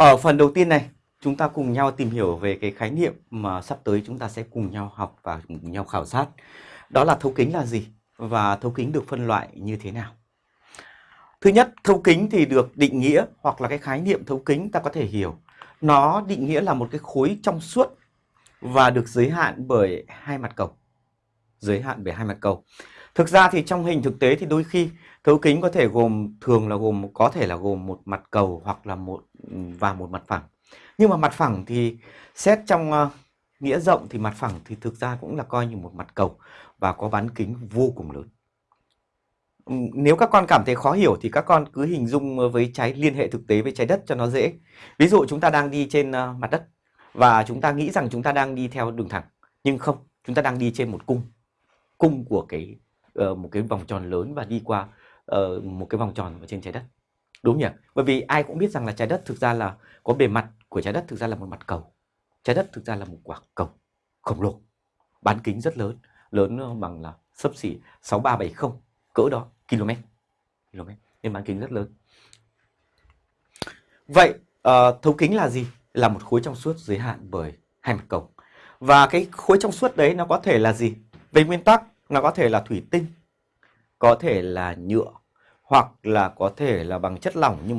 Ở phần đầu tiên này, chúng ta cùng nhau tìm hiểu về cái khái niệm mà sắp tới chúng ta sẽ cùng nhau học và cùng nhau khảo sát. Đó là thấu kính là gì và thấu kính được phân loại như thế nào. Thứ nhất, thấu kính thì được định nghĩa hoặc là cái khái niệm thấu kính ta có thể hiểu. Nó định nghĩa là một cái khối trong suốt và được giới hạn bởi hai mặt cầu. Giới hạn bởi hai mặt cầu. Thực ra thì trong hình thực tế thì đôi khi thấu kính có thể gồm thường là gồm có thể là gồm một mặt cầu hoặc là một và một mặt phẳng. Nhưng mà mặt phẳng thì xét trong uh, nghĩa rộng thì mặt phẳng thì thực ra cũng là coi như một mặt cầu và có bán kính vô cùng lớn. Ừ, nếu các con cảm thấy khó hiểu thì các con cứ hình dung với trái liên hệ thực tế với trái đất cho nó dễ. Ví dụ chúng ta đang đi trên uh, mặt đất và chúng ta nghĩ rằng chúng ta đang đi theo đường thẳng nhưng không, chúng ta đang đi trên một cung. Cung của cái uh, một cái vòng tròn lớn và đi qua uh, một cái vòng tròn ở trên trái đất. Đúng nhỉ? Bởi vì ai cũng biết rằng là trái đất thực ra là có bề mặt của trái đất thực ra là một mặt cầu. Trái đất thực ra là một quả cầu khổng lồ, bán kính rất lớn, lớn ờ, bằng là sấp xỉ 6370 cỡ đó km. km nên bán kính rất lớn. Vậy uh, thấu kính là gì? Là một khối trong suốt giới hạn bởi hai mặt cầu. Và cái khối trong suốt đấy nó có thể là gì? Về nguyên tắc nó có thể là thủy tinh, có thể là nhựa hoặc là có thể là bằng chất lỏng nhưng